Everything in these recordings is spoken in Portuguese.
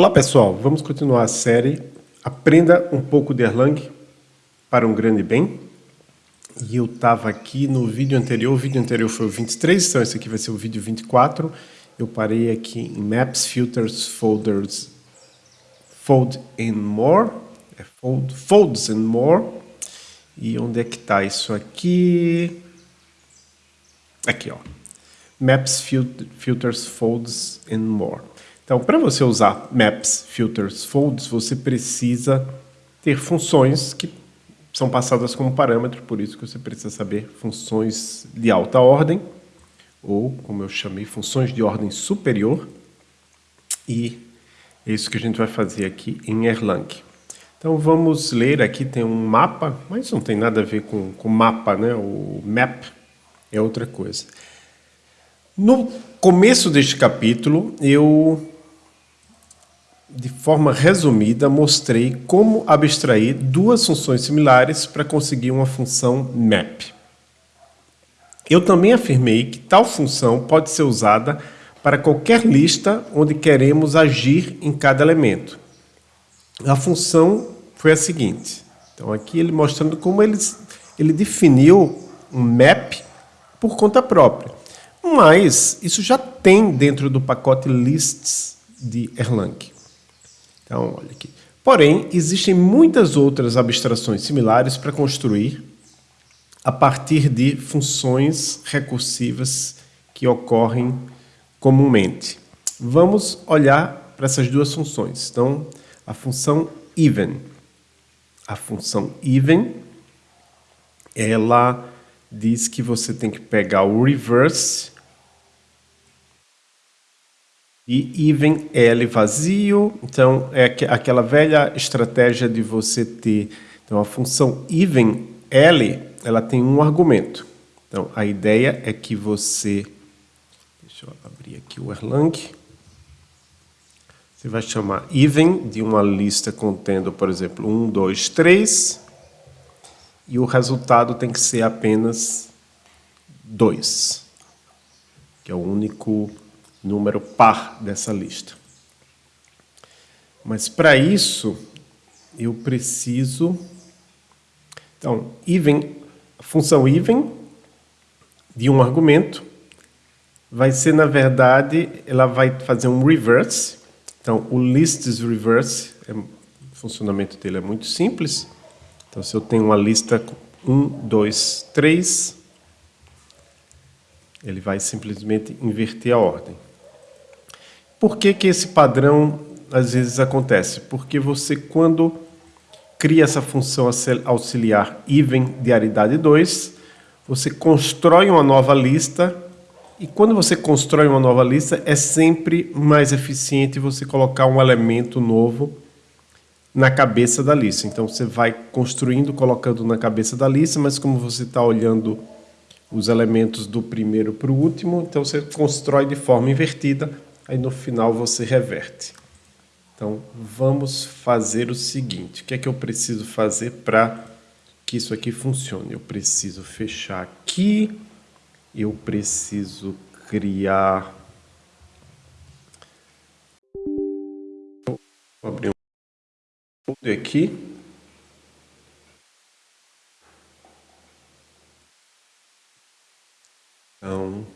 Olá pessoal, vamos continuar a série Aprenda um pouco de Erlang para um grande bem. E eu estava aqui no vídeo anterior, o vídeo anterior foi o 23, então esse aqui vai ser o vídeo 24. Eu parei aqui em Maps, Filters, Folders, Fold and More, é fold, Folds and More. E onde é que está isso aqui? Aqui, ó. Maps, Filters, Folds and More. Então, para você usar Maps, Filters, Folds, você precisa ter funções que são passadas como parâmetro, por isso que você precisa saber funções de alta ordem, ou, como eu chamei, funções de ordem superior, e é isso que a gente vai fazer aqui em Erlang. Então vamos ler, aqui tem um mapa, mas não tem nada a ver com, com mapa, né? o map é outra coisa. No começo deste capítulo, eu de forma resumida, mostrei como abstrair duas funções similares para conseguir uma função map. Eu também afirmei que tal função pode ser usada para qualquer lista onde queremos agir em cada elemento. A função foi a seguinte. Então aqui ele mostrando como ele, ele definiu um map por conta própria. Mas isso já tem dentro do pacote lists de Erlang. Então, olha aqui. Porém, existem muitas outras abstrações similares para construir a partir de funções recursivas que ocorrem comumente. Vamos olhar para essas duas funções. Então, a função even. A função even, ela diz que você tem que pegar o reverse e even L vazio, então é aquela velha estratégia de você ter, então a função even L, ela tem um argumento. Então a ideia é que você, deixa eu abrir aqui o Erlang, você vai chamar even de uma lista contendo, por exemplo, 1, 2, 3, e o resultado tem que ser apenas 2, que é o único número par dessa lista. Mas para isso, eu preciso... Então, even, a função even de um argumento vai ser, na verdade, ela vai fazer um reverse. Então, o lists reverse, é, o funcionamento dele é muito simples. Então, se eu tenho uma lista 1, 2, 3, ele vai simplesmente inverter a ordem. Por que, que esse padrão às vezes acontece? Porque você, quando cria essa função auxiliar even de aridade 2, você constrói uma nova lista e quando você constrói uma nova lista, é sempre mais eficiente você colocar um elemento novo na cabeça da lista. Então você vai construindo, colocando na cabeça da lista, mas como você está olhando os elementos do primeiro para o último, então você constrói de forma invertida aí no final você reverte. Então, vamos fazer o seguinte, o que é que eu preciso fazer para que isso aqui funcione? Eu preciso fechar aqui, eu preciso criar... Vou abrir um aqui. Então,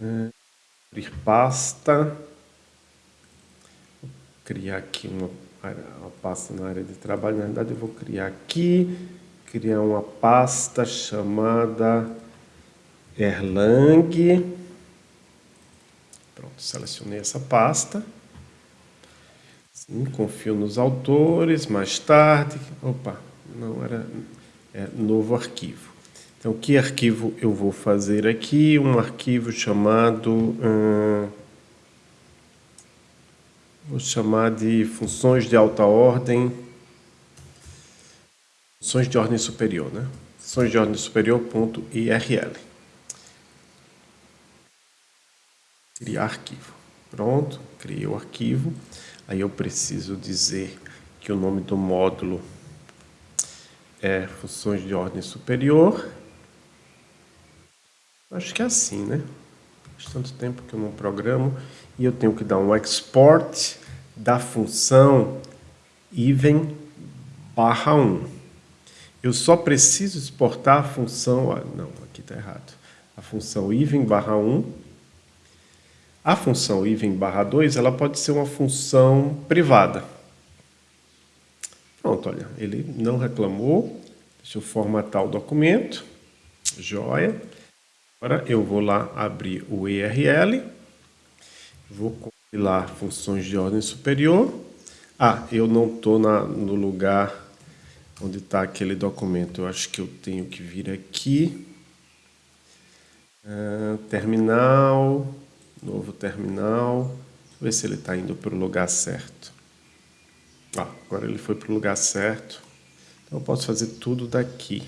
É, abrir pasta. Vou criar aqui uma, uma pasta na área de trabalho. Na verdade, eu vou criar aqui, criar uma pasta chamada Erlang. Pronto, selecionei essa pasta. Sim, confio nos autores, mais tarde. Opa, não era é, novo arquivo. Então, que arquivo eu vou fazer aqui? Um arquivo chamado... Hum, vou chamar de funções de alta ordem... Funções de ordem superior, né? Funções de ordem superior.irl. Criar arquivo. Pronto, criei o arquivo. Aí eu preciso dizer que o nome do módulo é funções de ordem superior. Acho que é assim, né? Faz tanto tempo que eu não programo. E eu tenho que dar um export da função even barra 1. Eu só preciso exportar a função... Não, aqui está errado. A função even barra 1. A função even barra 2 ela pode ser uma função privada. Pronto, olha, ele não reclamou. Deixa eu formatar o documento. Joia. Agora eu vou lá abrir o URL. Vou compilar funções de ordem superior. Ah, eu não estou no lugar onde está aquele documento. Eu acho que eu tenho que vir aqui. Uh, terminal, novo terminal. Ver se ele está indo para o lugar certo. Ah, agora ele foi para o lugar certo. Então eu posso fazer tudo daqui.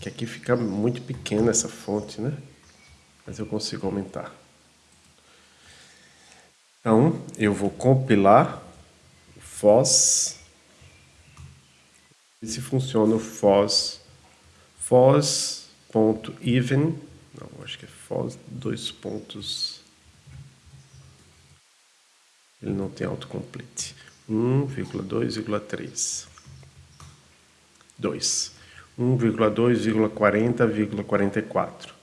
Que aqui fica muito pequena essa fonte, né? Mas eu consigo aumentar. Então, eu vou compilar o FOSS. E se funciona o FOSS. FOSS.even. Não, acho que é FOSS dois pontos. Ele não tem autocomplete. 1,2,3. 2. 1,2,40,44.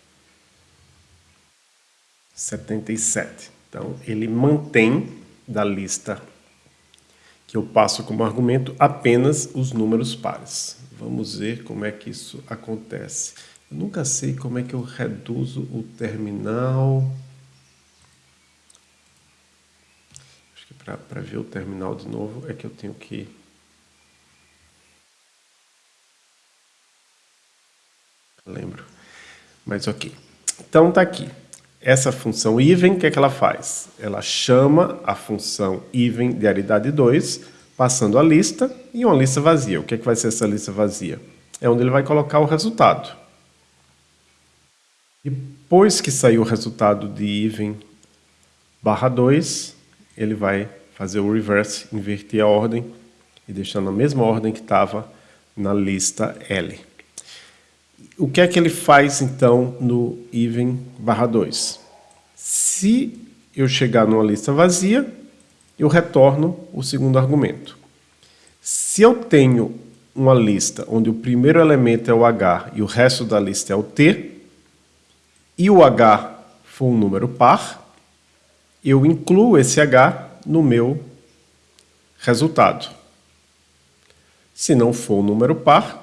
77. Então, ele mantém da lista que eu passo como argumento apenas os números pares. Vamos ver como é que isso acontece. Eu nunca sei como é que eu reduzo o terminal. Acho que para ver o terminal de novo é que eu tenho que... Lembro. Mas ok. Então está aqui. Essa função even, o que, é que ela faz? Ela chama a função even de aridade 2, passando a lista e uma lista vazia. O que, é que vai ser essa lista vazia? É onde ele vai colocar o resultado. Depois que sair o resultado de even barra 2, ele vai fazer o reverse, inverter a ordem e deixar na mesma ordem que estava na lista L o que é que ele faz, então, no even barra 2? Se eu chegar numa lista vazia, eu retorno o segundo argumento. Se eu tenho uma lista onde o primeiro elemento é o H e o resto da lista é o T, e o H for um número par, eu incluo esse H no meu resultado. Se não for um número par,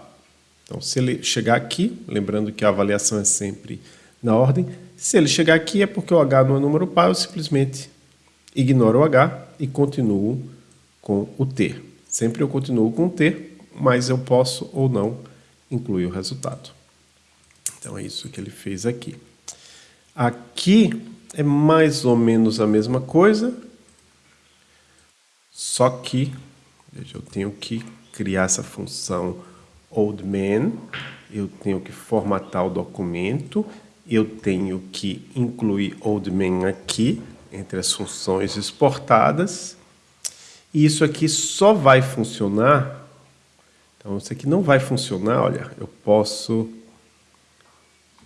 então, se ele chegar aqui, lembrando que a avaliação é sempre na ordem, se ele chegar aqui é porque o H não é número par, eu simplesmente ignoro o H e continuo com o T. Sempre eu continuo com o T, mas eu posso ou não incluir o resultado. Então é isso que ele fez aqui. Aqui é mais ou menos a mesma coisa, só que veja, eu tenho que criar essa função old man, eu tenho que formatar o documento, eu tenho que incluir old man aqui, entre as funções exportadas, e isso aqui só vai funcionar, então isso aqui não vai funcionar, olha, eu posso...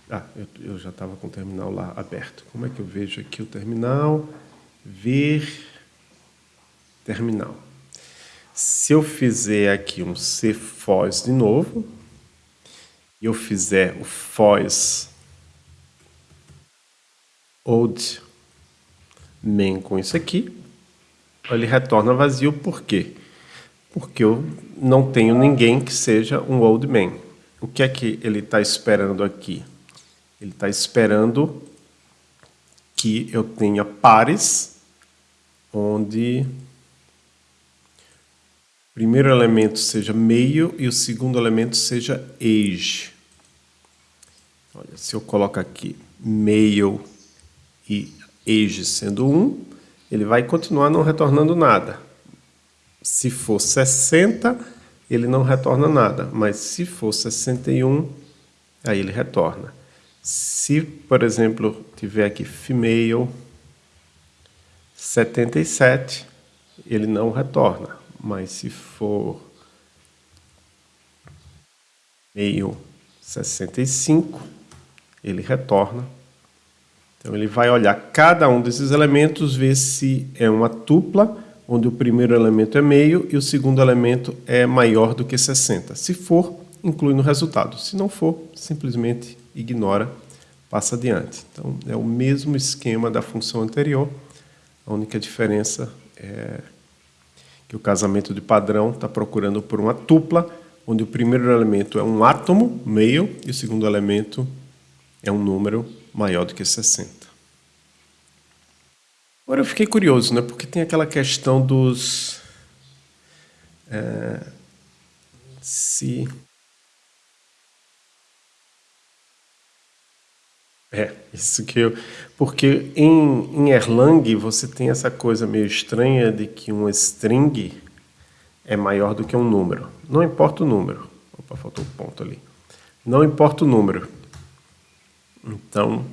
Ah, eu, eu já estava com o terminal lá aberto. Como é que eu vejo aqui o terminal? Ver terminal. Se eu fizer aqui um cfos de novo, e eu fizer o fos old main com isso aqui, ele retorna vazio, por quê? Porque eu não tenho ninguém que seja um old main. O que é que ele está esperando aqui? Ele está esperando que eu tenha pares onde primeiro elemento seja meio e o segundo elemento seja age. Olha, se eu coloco aqui meio e age sendo 1, ele vai continuar não retornando nada. Se for 60, ele não retorna nada, mas se for 61, aí ele retorna. Se, por exemplo, tiver aqui female 77, ele não retorna mas se for meio 65, ele retorna Então ele vai olhar cada um desses elementos, ver se é uma tupla, onde o primeiro elemento é meio e o segundo elemento é maior do que 60. Se for, inclui no resultado. Se não for, simplesmente ignora, passa adiante. Então é o mesmo esquema da função anterior, a única diferença é que o casamento de padrão está procurando por uma tupla, onde o primeiro elemento é um átomo, meio, e o segundo elemento é um número maior do que 60. Agora eu fiquei curioso, né? porque tem aquela questão dos... É, se... É, isso que eu... Porque em, em Erlang você tem essa coisa meio estranha de que um string é maior do que um número. Não importa o número. Opa, faltou um ponto ali. Não importa o número. Então,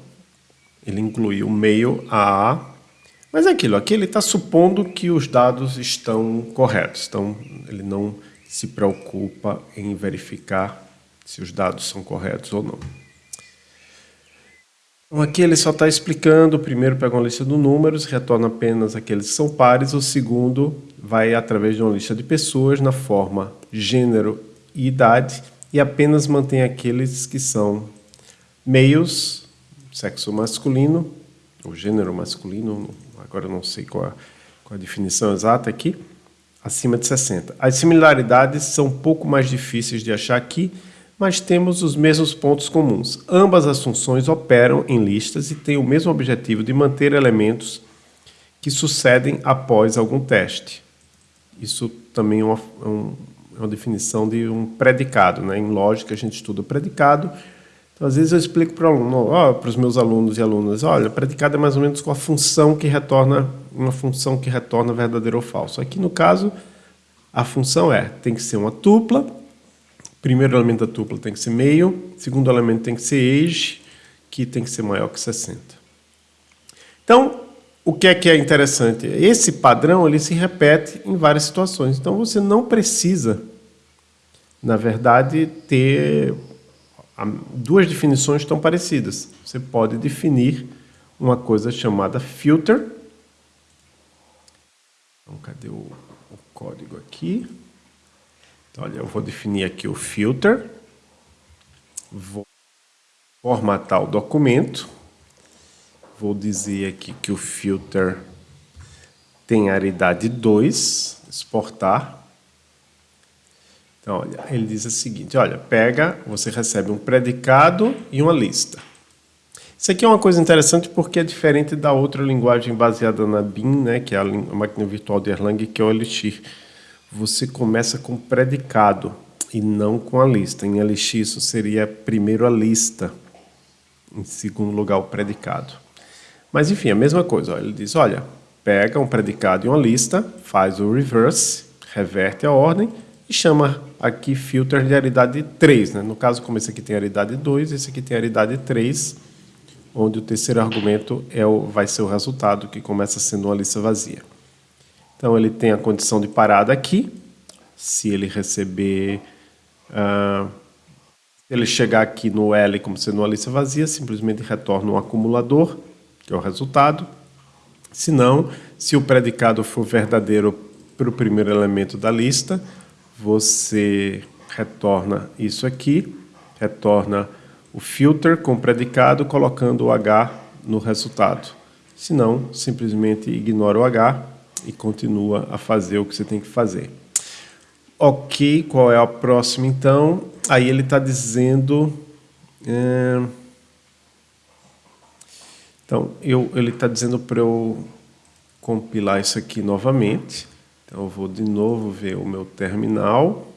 ele incluiu meio a Mas é aquilo, aqui ele está supondo que os dados estão corretos. Então, ele não se preocupa em verificar se os dados são corretos ou não. Então, aqui ele só está explicando, o primeiro pega uma lista de números, retorna apenas aqueles que são pares, o segundo vai através de uma lista de pessoas na forma gênero e idade e apenas mantém aqueles que são meios, sexo masculino, ou gênero masculino, agora não sei qual a, qual a definição exata aqui, acima de 60. As similaridades são um pouco mais difíceis de achar aqui, mas temos os mesmos pontos comuns. Ambas as funções operam em listas e têm o mesmo objetivo de manter elementos que sucedem após algum teste. Isso também é uma, é uma definição de um predicado. Né? Em lógica, a gente estuda o predicado, então, às vezes eu explico para aluno, para os meus alunos e alunas, olha, predicado é mais ou menos com a função que retorna, uma função que retorna verdadeiro ou falso. Aqui no caso, a função é, tem que ser uma tupla, primeiro elemento da tupla tem que ser meio, segundo elemento tem que ser age, que tem que ser maior que 60. Então, o que é que é interessante? Esse padrão ele se repete em várias situações. Então, você não precisa, na verdade, ter duas definições estão parecidas. Você pode definir uma coisa chamada filter. Então, cadê o, o código aqui? Então, olha, eu vou definir aqui o filter. Vou formatar o documento. Vou dizer aqui que o filter tem aridade 2, exportar. Então, olha, ele diz o seguinte, olha, pega, você recebe um predicado e uma lista. Isso aqui é uma coisa interessante porque é diferente da outra linguagem baseada na BIM, né, que é a, máquina virtual de Erlang, que é o Elixir. Você começa com predicado e não com a lista. Em Elixir isso seria primeiro a lista, em segundo lugar o predicado. Mas enfim, a mesma coisa. Ele diz, olha, pega um predicado e uma lista, faz o reverse, reverte a ordem e chama aqui filter de aridade 3. Né? No caso, como esse aqui tem aridade 2, esse aqui tem aridade 3, onde o terceiro argumento é o, vai ser o resultado, que começa sendo uma lista vazia. Então, ele tem a condição de parada aqui. Se ele receber... Uh, ele chegar aqui no L como sendo uma lista vazia, simplesmente retorna um acumulador, que é o resultado. Se não, se o predicado for verdadeiro para o primeiro elemento da lista, você retorna isso aqui, retorna o filter com predicado, colocando o H no resultado. Se não, simplesmente ignora o H e continua a fazer o que você tem que fazer. Ok, qual é a próxima então? Aí ele está dizendo... É... Então, eu, ele está dizendo para eu compilar isso aqui novamente. Então, eu vou de novo ver o meu terminal.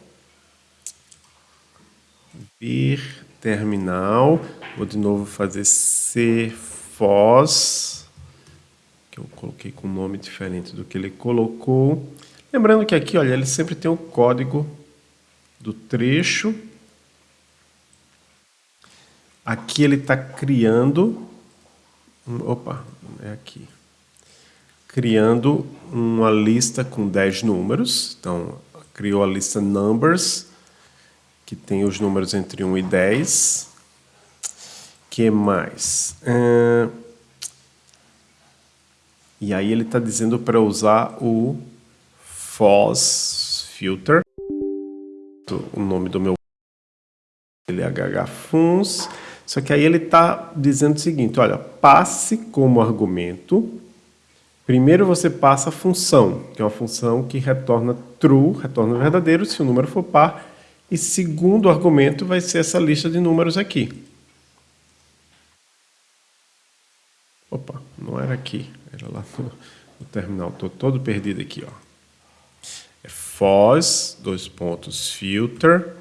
Vir terminal. Vou de novo fazer cfos, que eu coloquei com um nome diferente do que ele colocou. Lembrando que aqui, olha, ele sempre tem o código do trecho. Aqui ele está criando... Opa, é aqui criando uma lista com 10 números. Então, criou a lista numbers, que tem os números entre 1 e 10. que mais? Uh, E aí ele está dizendo para usar o FOSS Filter. O nome do meu LHH Funs. Só que aí ele está dizendo o seguinte, olha, passe como argumento. Primeiro você passa a função, que é uma função que retorna true, retorna verdadeiro, se o número for par. E segundo argumento vai ser essa lista de números aqui. Opa, não era aqui, lá no, no terminal. Estou todo perdido aqui. Ó. É FOS, dois pontos, filter,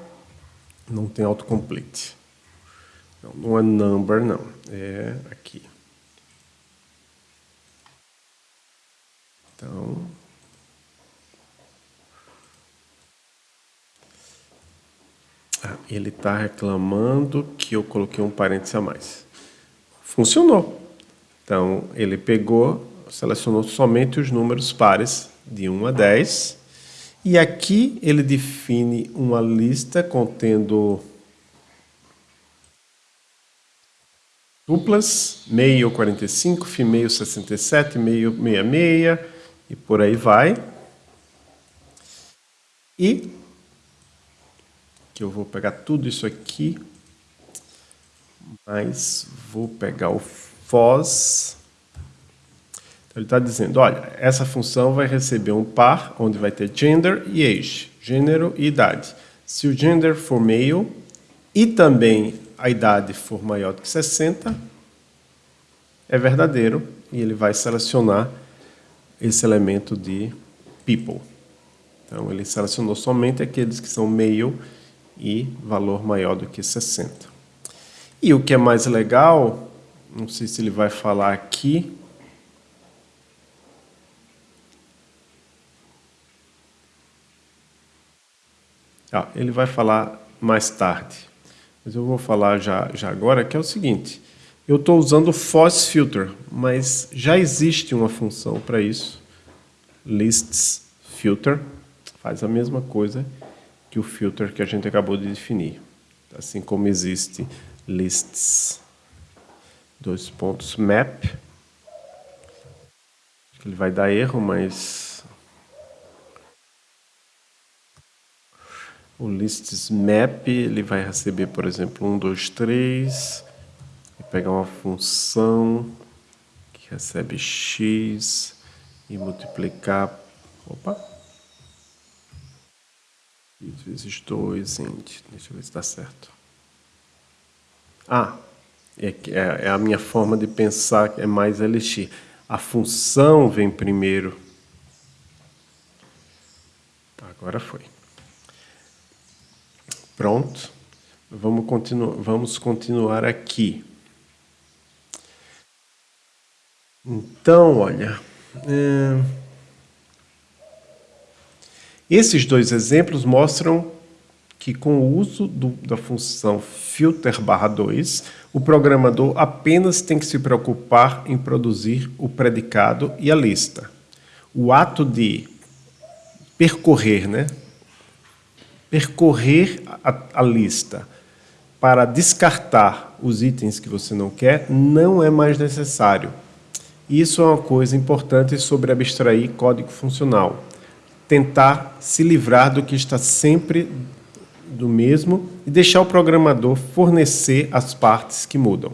não tem autocomplete. Não, não é number, não. É aqui. Então... Ah, ele está reclamando que eu coloquei um parênteses a mais. Funcionou. Então, ele pegou, selecionou somente os números pares de 1 a 10, e aqui ele define uma lista contendo duplas, meio 45, meio 67, meio 66, e por aí vai. E que eu vou pegar tudo isso aqui, mas vou pegar o FOS. Então, ele está dizendo, olha, essa função vai receber um par, onde vai ter gender e age, gênero e idade. Se o gender for male e também a idade for maior do que 60, é verdadeiro e ele vai selecionar esse elemento de people. Então, ele selecionou somente aqueles que são male e valor maior do que 60. E o que é mais legal não sei se ele vai falar aqui. Ah, ele vai falar mais tarde. Mas eu vou falar já, já agora, que é o seguinte. Eu estou usando o Foss Filter, mas já existe uma função para isso. Lists Filter. Faz a mesma coisa que o filter que a gente acabou de definir. Assim como existe lists dois pontos map. Ele vai dar erro, mas o lists map ele vai receber, por exemplo, 1, 2, 3 e pegar uma função que recebe x e multiplicar, opa, vezes 2, int, deixa eu ver se dá certo. Ah, é, é, é a minha forma de pensar, é mais elixir. A função vem primeiro. Agora foi. Pronto. Vamos, continu vamos continuar aqui. Então, olha... É... Esses dois exemplos mostram que com o uso do, da função filter barra 2, o programador apenas tem que se preocupar em produzir o predicado e a lista. O ato de percorrer, né? Percorrer a, a lista para descartar os itens que você não quer não é mais necessário. Isso é uma coisa importante sobre abstrair código funcional. Tentar se livrar do que está sempre do mesmo e deixar o programador fornecer as partes que mudam.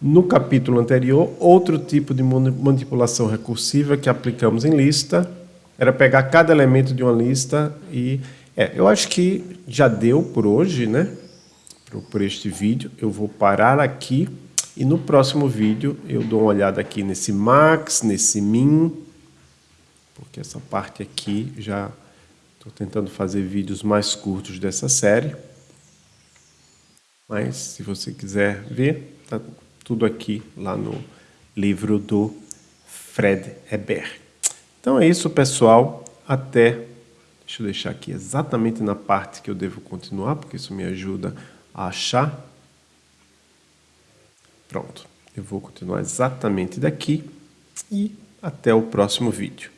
No capítulo anterior, outro tipo de manipulação recursiva que aplicamos em lista era pegar cada elemento de uma lista e... É, eu acho que já deu por hoje, né? Por, por este vídeo. Eu vou parar aqui e no próximo vídeo eu dou uma olhada aqui nesse max, nesse min, porque essa parte aqui já Estou tentando fazer vídeos mais curtos dessa série. Mas, se você quiser ver, está tudo aqui lá no livro do Fred Heber. Então é isso, pessoal. Até... Deixa eu deixar aqui exatamente na parte que eu devo continuar, porque isso me ajuda a achar. Pronto. Eu vou continuar exatamente daqui e até o próximo vídeo.